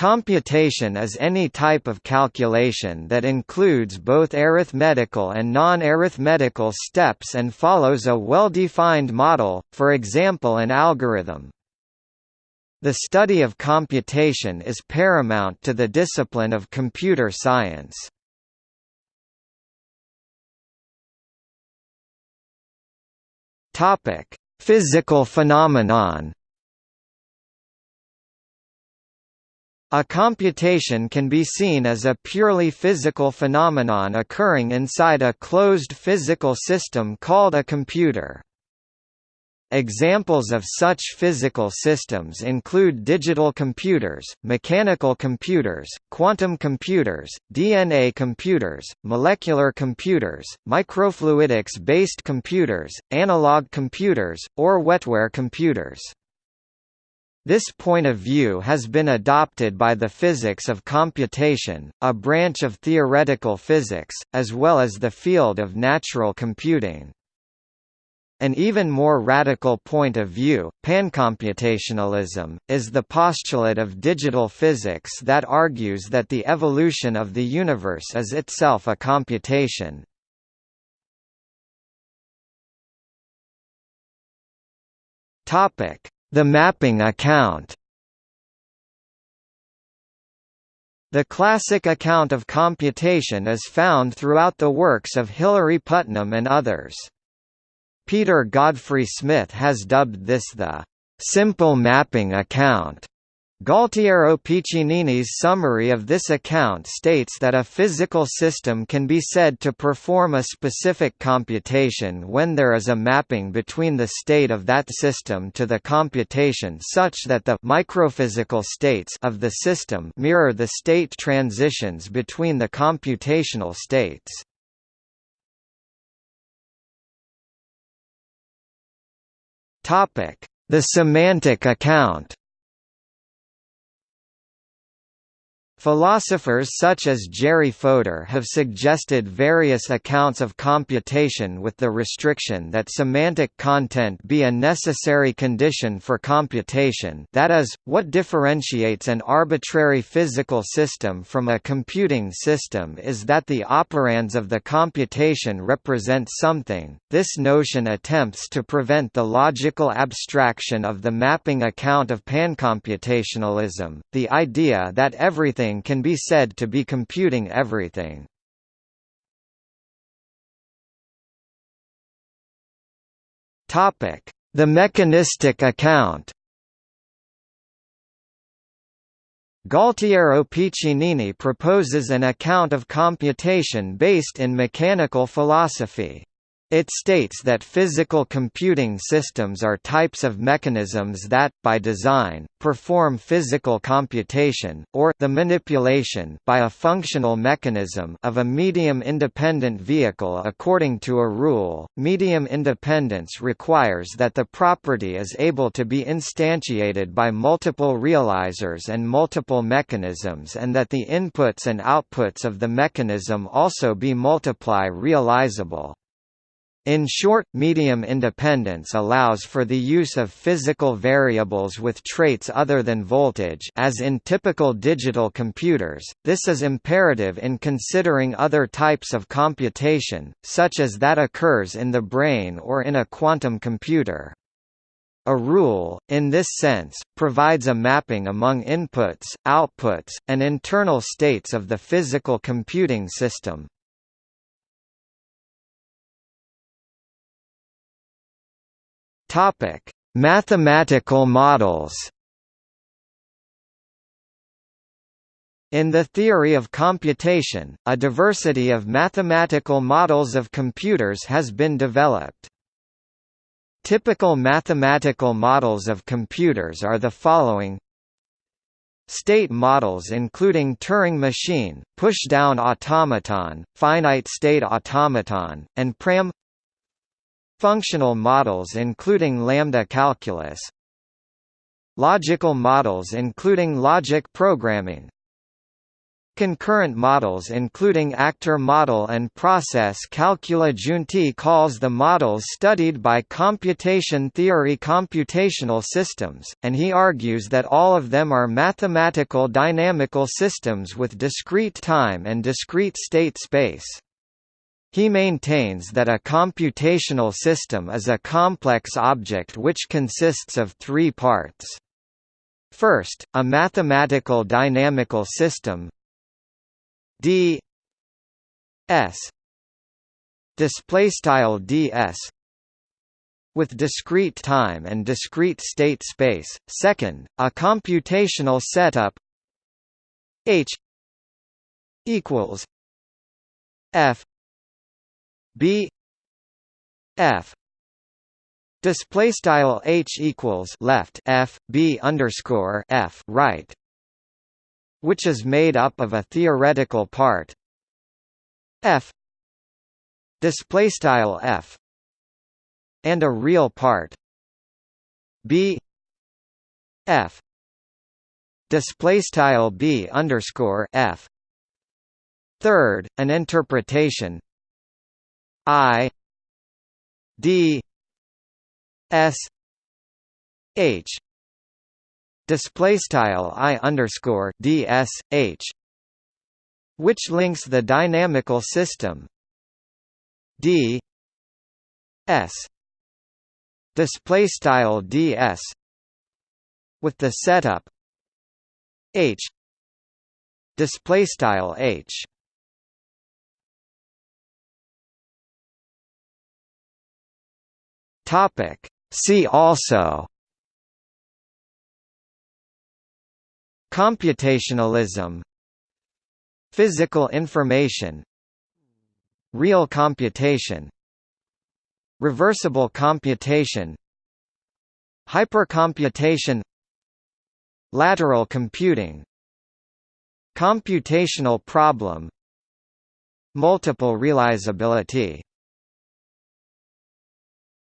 Computation is any type of calculation that includes both arithmetical and non-arithmetical steps and follows a well-defined model, for example an algorithm. The study of computation is paramount to the discipline of computer science. Physical phenomenon A computation can be seen as a purely physical phenomenon occurring inside a closed physical system called a computer. Examples of such physical systems include digital computers, mechanical computers, quantum computers, DNA computers, molecular computers, microfluidics-based computers, analog computers, or wetware computers. This point of view has been adopted by the physics of computation, a branch of theoretical physics, as well as the field of natural computing. An even more radical point of view, pancomputationalism, is the postulate of digital physics that argues that the evolution of the universe is itself a computation. Topic: the mapping account The classic account of computation is found throughout the works of Hilary Putnam and others. Peter Godfrey Smith has dubbed this the simple mapping account. Gualtiero Piccinini's summary of this account states that a physical system can be said to perform a specific computation when there is a mapping between the state of that system to the computation such that the microphysical states of the system mirror the state transitions between the computational states. The semantic account Philosophers such as Jerry Fodor have suggested various accounts of computation with the restriction that semantic content be a necessary condition for computation that is, what differentiates an arbitrary physical system from a computing system is that the operands of the computation represent something. This notion attempts to prevent the logical abstraction of the mapping account of pancomputationalism, the idea that everything can be said to be computing everything. The mechanistic account Gualtiero Piccinini proposes an account of computation based in mechanical philosophy. It states that physical computing systems are types of mechanisms that, by design, perform physical computation, or the manipulation by a functional mechanism of a medium-independent vehicle according to a rule. Medium independence requires that the property is able to be instantiated by multiple realizers and multiple mechanisms and that the inputs and outputs of the mechanism also be multiply realizable. In short, medium independence allows for the use of physical variables with traits other than voltage as in typical digital computers. This is imperative in considering other types of computation, such as that occurs in the brain or in a quantum computer. A rule, in this sense, provides a mapping among inputs, outputs, and internal states of the physical computing system. Topic: Mathematical models. In the theory of computation, a diversity of mathematical models of computers has been developed. Typical mathematical models of computers are the following State models including Turing machine, push-down automaton, finite state automaton, and PRAM Functional models including lambda calculus Logical models including logic programming concurrent models including actor model and process calculi Giunti calls the models studied by computation theory computational systems, and he argues that all of them are mathematical dynamical systems with discrete time and discrete state space. He maintains that a computational system is a complex object which consists of three parts. First, a mathematical dynamical system d s display style ds with discrete time and discrete state space. Second, a computational setup h equals f b f Display style h equals left f b underscore f right, which is made up of a theoretical part. F display style f and a real part. B f display style b underscore f. Third, an interpretation i d S H display style I underscore DS H which links the dynamical system. D S display style DS with the setup H display style H topic. See also Computationalism. Physical information. Real computation. Reversible computation. Hypercomputation. Lateral computing. Computational problem. Multiple realizability